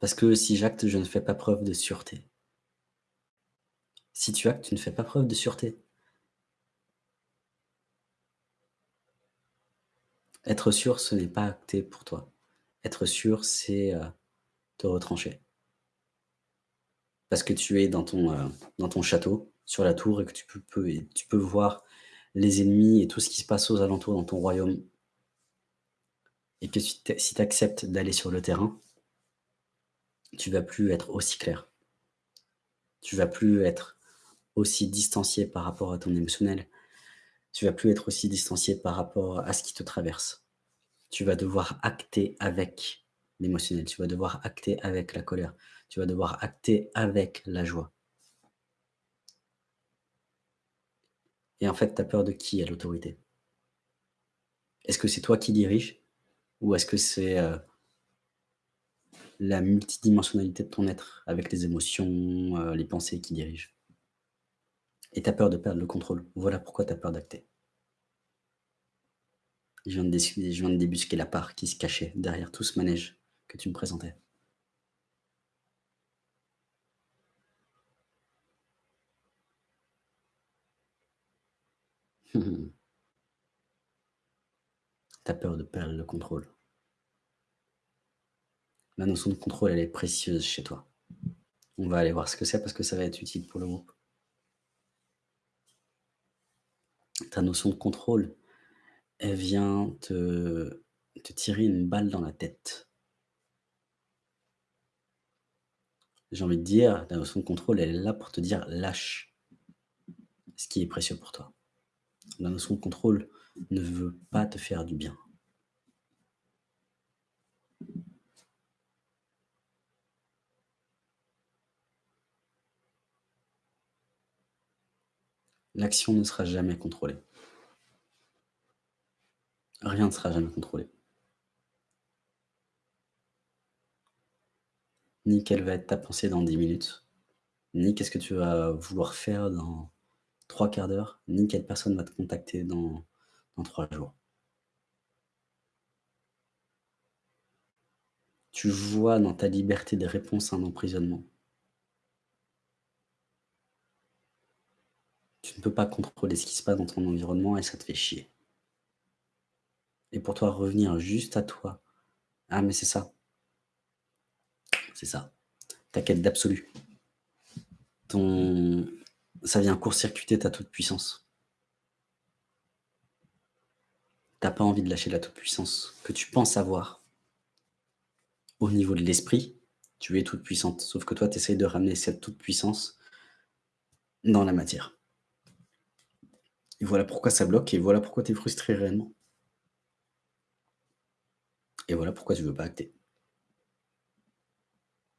Parce que si j'acte, je ne fais pas preuve de sûreté. Si tu actes, tu ne fais pas preuve de sûreté. Être sûr, ce n'est pas acter pour toi. Être sûr, c'est, heu, te retrancher. Parce que tu es dans ton, heu, dans ton château, sur la tour et que tu peux tu peux voir les ennemis et tout ce qui se passe aux alentours dans ton royaume. Et que si tu acceptes d'aller sur le terrain tu vas plus être aussi clair. Tu vas plus être aussi distancié par rapport à ton émotionnel. Tu vas plus être aussi distancié par rapport à ce qui te traverse. Tu vas devoir acter avec l'émotionnel, tu vas devoir acter avec la colère, tu vas devoir acter avec la joie. Et en fait, tu as peur de qui à l'autorité? Est-ce que c'est toi qui dirige? Ou est-ce que c'est, heu la multidimensionnalité de ton être avec les émotions, heu, les pensées qui dirigent? Et tu as peur de perdre le contrôle. Voilà pourquoi tu as peur d'acter. Je viens de je viens de débusquer la part qui se cachait derrière tout ce manège que tu me présentais. Tu as peur de perdre le contrôle. La notion de contrôle, elle est précieuse chez toi. On va aller voir ce que c'est parce que ça va être utile pour le groupe. Ta notion de contrôle, elle vient te tirer une balle dans la tête. J'ai envie de dire, la notion de contrôle, elle est là pour te dire: «Lâche» ce qui est précieux pour toi. La notion de contrôle ne veut pas te faire du bien. L'action ne sera jamais contrôlée. Rien ne sera jamais contrôlé. Ni quelle va être ta pensée dans 10 minutes, ni qu'est-ce que tu vas vouloir faire dans 3/4 d'heure, ni quelle personne va te contacter dans 3 jours. Tu vois dans ta liberté des réponses un emprisonnement. Ne peux pas contrôler ce qui se passe dans ton environnement et ça te fait chier. Et pour toi, revenir juste à toi. Ah mais c'est ça. C'est ça. Ta quête d'absolu. Ton ça vient court-circuiter ta toute-puissance. Tu as pas envie de lâcher la toute-puissance que tu penses avoir. Au niveau de l'esprit, tu es toute puissante, sauf que toi, tu essayes de ramener cette toute-puissance dans la matière. Et voilà pourquoi ça bloque et voilà pourquoi tu es frustré réellement. Et voilà pourquoi tu veux pas acter.